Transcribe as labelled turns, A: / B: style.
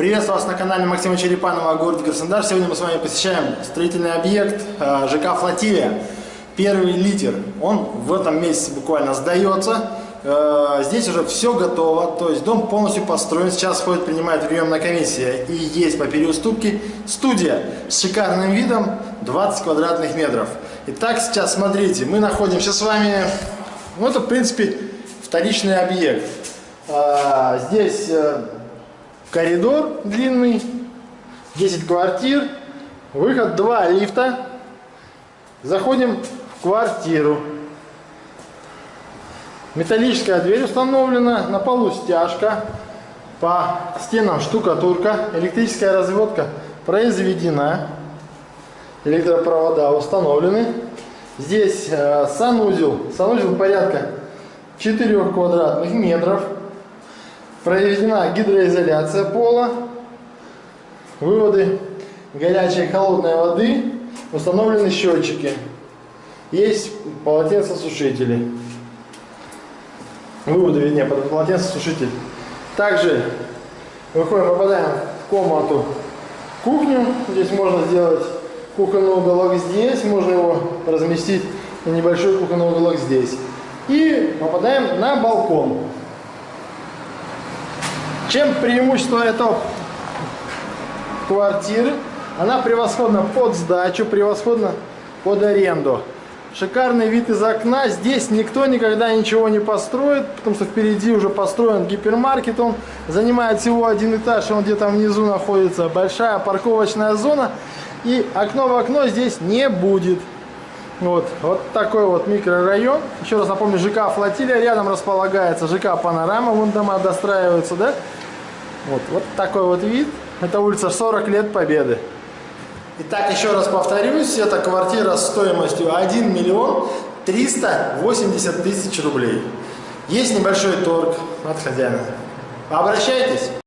A: Приветствую вас на канале Максима Черепанова, город Краснодар. Сегодня мы с вами посещаем строительный объект э, ЖК «Флотилия». Первый литер. Он в этом месяце буквально сдается. Э, здесь уже все готово, то есть дом полностью построен. Сейчас входит, принимает приемная комиссия. И есть по переуступке студия с шикарным видом 20 квадратных метров. Итак, сейчас смотрите, мы находимся с вами, ну это в принципе вторичный объект. Э, здесь коридор длинный, 10 квартир, выход 2 лифта. Заходим в квартиру. Металлическая дверь установлена, на полу стяжка, по стенам штукатурка, электрическая разводка произведена, электропровода установлены. Здесь э, санузел, санузел порядка 4 квадратных метров. Проведена гидроизоляция пола, выводы горячей и холодной воды, установлены счетчики. Есть полотенцесушители. Выводы, вернее, под полотенцесушитель. Также выходим, попадаем в комнату кухню. Здесь можно сделать кухонный уголок здесь, можно его разместить на небольшой кухонный уголок здесь. И попадаем на балкон. Чем преимущество этого квартиры? Она превосходна под сдачу, превосходна под аренду. Шикарный вид из окна. Здесь никто никогда ничего не построит, потому что впереди уже построен гипермаркет. Он занимает всего один этаж, он где-то внизу находится. Большая парковочная зона. И окно в окно здесь не будет. Вот, вот такой вот микрорайон. Еще раз напомню, ЖК Флотилия. Рядом располагается ЖК Панорама. Вон дома достраиваются, да? Вот, вот такой вот вид. Это улица 40 лет Победы. Итак, еще раз повторюсь, это квартира стоимостью 1 миллион 380 тысяч рублей. Есть небольшой торг от хозяина. Обращайтесь.